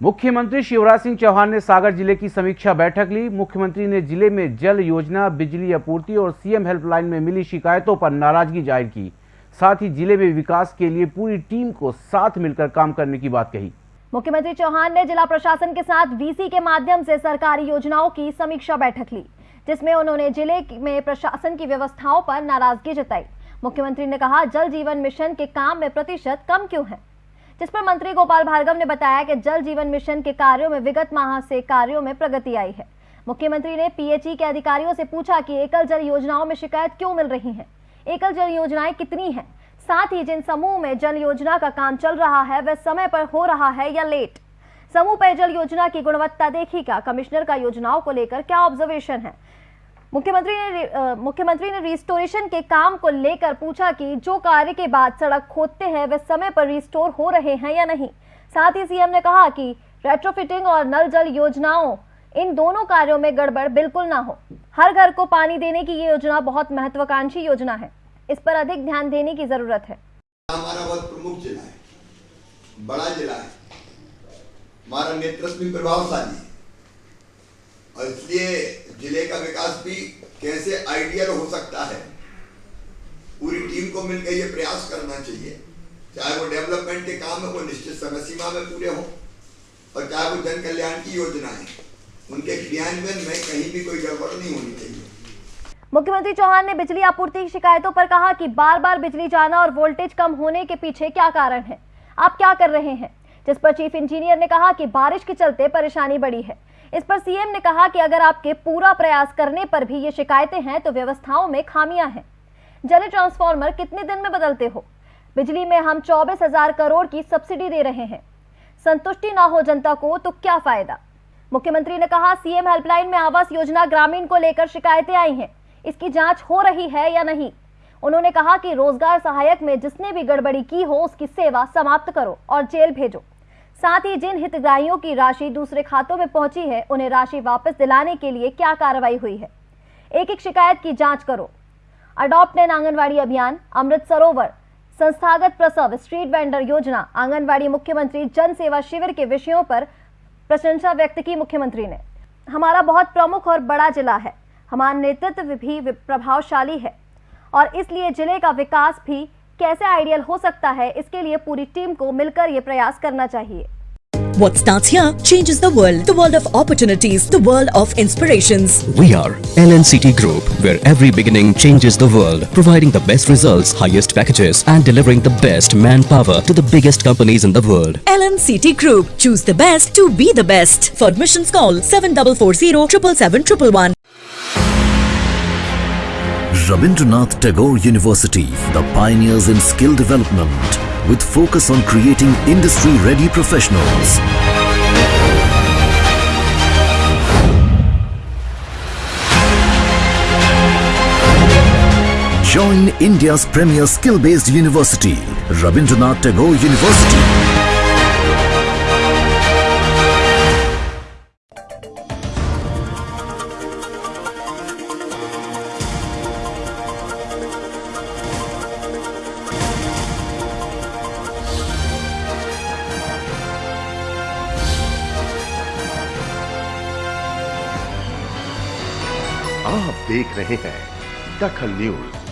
मुख्यमंत्री शिवराज सिंह चौहान ने सागर ज़िले की समीक्षा बैठक ली। मुख्यमंत्री ने ज़िले में जल योजना, बिजली आपूर्ति और सीएम हेल्पलाइन में मिली शिकायतों पर नाराज़गी ज़ाहिर की। साथ ही ज़िले में विकास के लिए पूरी टीम को साथ मिलकर काम करने की बात कही। मुख्यमंत्री चौहान ने जिला प्रशासन के साथ वीसी के माध्यम से सरकारी योजनाओं की समीक्षा बैठक ली, जिसमें उन्होंने ज़िले में प्रशासन की व्यवस्थाओं पर नाराज़गी जताई। मुख्यमंत्री ने कहा, जल जीवन मिशन के काम में प्रतिशत कम क्यों है? जिस पर मंत्री गोपाल भार्गव ने बताया कि जल जीवन मिशन के कार्यों में विगत माह से कार्यों में प्रगति आई है। मुख्यमंत्री ने पीएचई के अधिकारियों से पूछा कि एकल जल योजनाओं में शिकायत क्यों मिल रही है? एकल जल योजनाएँ कितनी है? साथ ही जिन समूह में जल योजना का काम चल रहा है, वह समय पर हो रहा है या लेट? समूह पेयजल योजना की गुणवत्ता देखी का कमिश्नर का योजनाओं को लेकर क्या ऑब्जर्वेशन है? मुख्यमंत्री ने मुख्यमंत्री ने रिस्टोरेशन के काम को लेकर पूछा कि जो कार्य के बाद सड़क खोदते हैं, वे समय पर रिस्टोर हो रहे हैं या नहीं? साथ ही सीएम ने कहा कि रेट्रोफिटिंग और नल जल योजनाओं, इन दोनों कार्यों में गड़बड़ बिल्कुल ना हो। हर घर को पानी देने की ये योजना बहुत महत्वाकांक्षी योजना है। इस पर अधिक ध्यान देने की ज़रूरत है। हमारा बहुत प्रमुख जिला है, बड़ा जिला है। हमारा नेतृत्व प्रभावशाली है। और इसलिए ज़िले का विकास भी कैसे आइडियल हो सकता है? पूरी टीम को मिलकर ये प्रयास करना चाहिए। चाहे वो डेवलपमेंट के काम है वो निश्चित समय सीमा में पूरे हों, और चाहे वो जन कल्याण की योजना है। उनके क्रियान्वयन में कहीं भी कोई गड़बड़ नहीं होनी चाहिए। मुख्यमंत्री चौहान ने बिजली आपूर्ति की शिकायतों पर कहा कि बार बार बिजली जाना और वोल्टेज कम होने के पीछे क्या कारण है? आप क्या कर रहे हैं? जिस पर चीफ इंजीनियर ने कहा कि बारिश के चलते परेशानी बढ़ी है। इस पर सीएम ने कहा कि अगर आपके पूरा प्रयास करने पर भी ये शिकायतें हैं तो व्यवस्थाओं में खामियाँ हैं। जल ट्रांसफार्मर कितने दिन में बदलते हो? बिजली में हम चौबीस हज़ार करोड़ की सब्सिडी दे रहे हैं। संतुष्टि ना हो जनता को तो क्या फ़ायदा? मुख्यमंत्री ने कहा, सीएम हेल्पलाइन में आवास योजना ग्रामीण को लेकर शिकायतें आई हैं। इसकी जाँच हो रही है या नहीं? उन्होंने कहा कि रोज़गार सहायक में जिसने भी गड़बड़ी की हो, उसकी सेवा समाप्त करो और जेल भेजो। साथ ही जिन हितग्राहियों की राशि दूसरे खातों में पहुँची है, उन्हें राशि वापस दिलाने के लिए क्या कार्रवाई हुई है? एक एक शिकायत की जाँच करो। अडॉप्ट एन आंगनवाड़ी अभियान, अमृत सरोवर, संस्थागत प्रसव स्ट्रीट वेंडर योजना, आंगनवाड़ी मुख्यमंत्री जन सेवा शिविर के विषयों पर प्रशंसा व्यक्त की मुख्यमंत्री ने। हमारा बहुत प्रमुख और बड़ा जिला है। हमारा नेतृत्व भी प्रभावशाली है। और इसलिए ज़िले का विकास भी कैसे आइडियल हो सकता है इसके लिए पूरी टीम को मिलकर ये प्रयास करना चाहिए What starts here changes the world. The world of opportunities. The world of inspirations. We are LNCT Group, where every beginning changes the world. Providing the best results, highest packages and delivering the best manpower to the biggest companies in the world. LNCT Group. Choose the best to be the best. For admissions call 7440 777 Rabindranath Tagore University, the pioneers in skill development with focus on creating industry-ready professionals. Join India's premier skill-based university, Rabindranath Tagore University. आप देख रहे हैं दखल news.